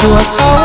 you are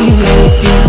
you.